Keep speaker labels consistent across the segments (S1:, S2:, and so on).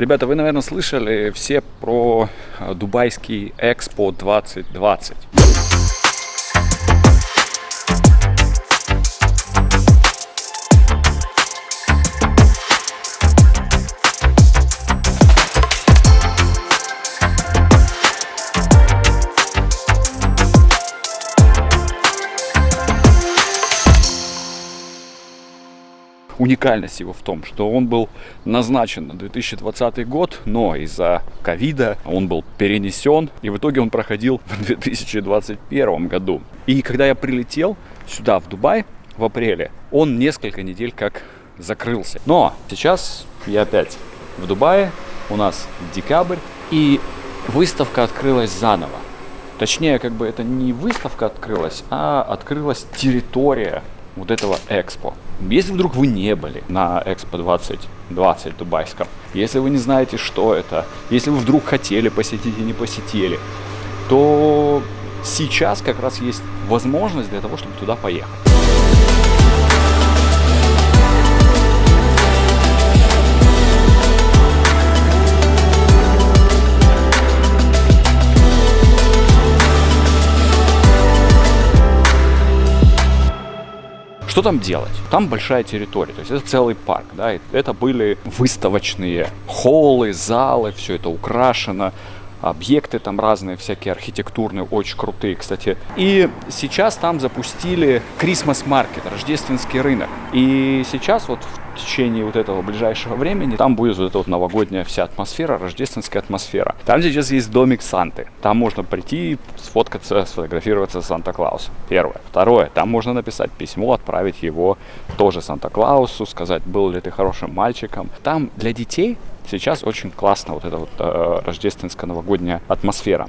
S1: Ребята, вы, наверное, слышали все про э, дубайский Экспо 2020. Уникальность его в том, что он был назначен на 2020 год, но из-за ковида он был перенесен, и в итоге он проходил в 2021 году. И когда я прилетел сюда, в Дубай, в апреле, он несколько недель как закрылся. Но сейчас я опять в Дубае, у нас декабрь, и выставка открылась заново. Точнее, как бы это не выставка открылась, а открылась территория вот этого экспо. Если вдруг вы не были на Экспо 2020 дубайском, если вы не знаете, что это, если вы вдруг хотели посетить и не посетили, то сейчас как раз есть возможность для того, чтобы туда поехать. Что там делать? Там большая территория, то есть это целый парк, да, это были выставочные холлы, залы, все это украшено, объекты там разные, всякие архитектурные, очень крутые, кстати. И сейчас там запустили Christmas Market, рождественский рынок. И сейчас вот в течение вот этого ближайшего времени там будет вот эта вот новогодняя вся атмосфера, рождественская атмосфера. Там сейчас есть домик Санты. Там можно прийти, сфоткаться, сфотографироваться с Санта-Клаусом. Первое. Второе. Там можно написать письмо, отправить его тоже Санта-Клаусу, сказать, был ли ты хорошим мальчиком. Там для детей сейчас очень классно вот эта вот э, рождественская новогодняя атмосфера.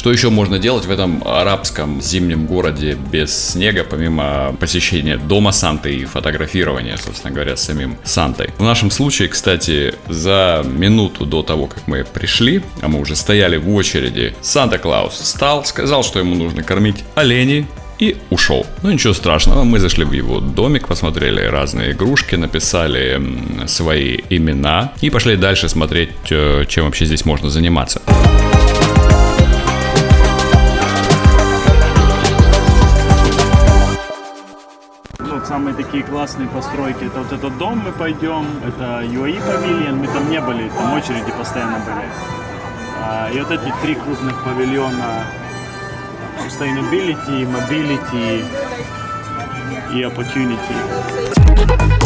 S1: Что еще можно делать в этом арабском зимнем городе без снега, помимо посещения дома Санты и фотографирования, собственно говоря, с самим Сантой? В нашем случае, кстати, за минуту до того, как мы пришли, а мы уже стояли в очереди, Санта-Клаус встал, сказал, что ему нужно кормить оленей, и ушел. Ну ничего страшного, мы зашли в его домик, посмотрели разные игрушки, написали свои имена и пошли дальше смотреть, э, чем вообще здесь можно заниматься.
S2: Самые такие классные постройки. Это вот этот дом мы пойдем, это UAE павильон, мы там не были, там очереди постоянно были. А, и вот эти три крупных павильона Sustainability, Mobility и Opportunity.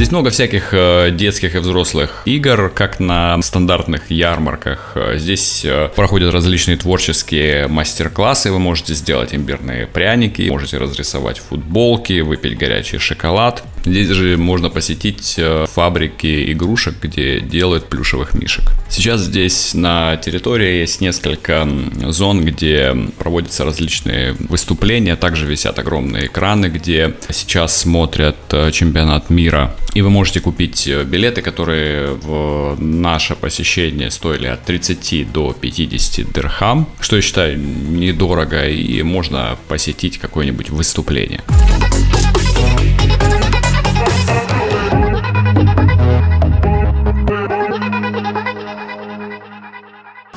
S1: Здесь много всяких э, детских и взрослых игр, как на стандартных ярмарках. Э, здесь э, проходят различные творческие мастер-классы. Вы можете сделать имбирные пряники, можете разрисовать футболки, выпить горячий шоколад. Здесь же можно посетить фабрики игрушек, где делают плюшевых мишек. Сейчас здесь на территории есть несколько зон, где проводятся различные выступления. Также висят огромные экраны, где сейчас смотрят чемпионат мира и вы можете купить э, билеты, которые в наше посещение стоили от 30 до 50 дирхам, что я считаю недорого, и можно посетить какое-нибудь выступление.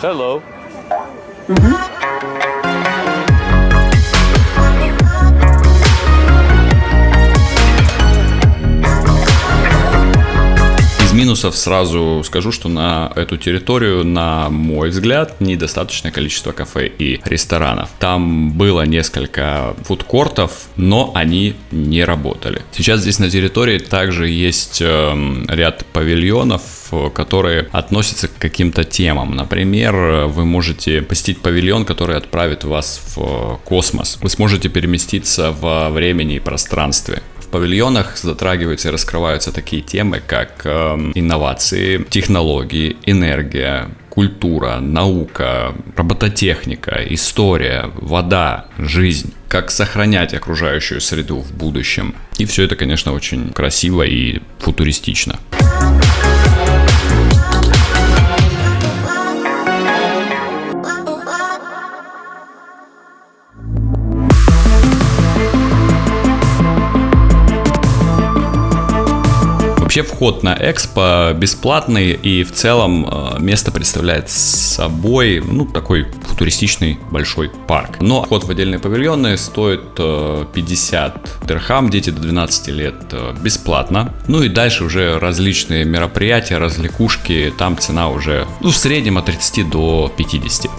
S1: Hello. Mm -hmm. Минусов сразу скажу, что на эту территорию, на мой взгляд, недостаточное количество кафе и ресторанов. Там было несколько фудкортов, но они не работали. Сейчас здесь на территории также есть э, ряд павильонов, которые относятся к каким-то темам. Например, вы можете посетить павильон, который отправит вас в космос. Вы сможете переместиться во времени и пространстве павильонах затрагиваются и раскрываются такие темы, как э, инновации, технологии, энергия, культура, наука, робототехника, история, вода, жизнь, как сохранять окружающую среду в будущем. И все это, конечно, очень красиво и футуристично. Вообще вход на экспо бесплатный и в целом э, место представляет собой, ну, такой футуристичный большой парк. Но вход в отдельные павильоны стоит 50 дирхам, дети до 12 лет бесплатно. Ну и дальше уже различные мероприятия, развлекушки, там цена уже ну, в среднем от 30 до 50.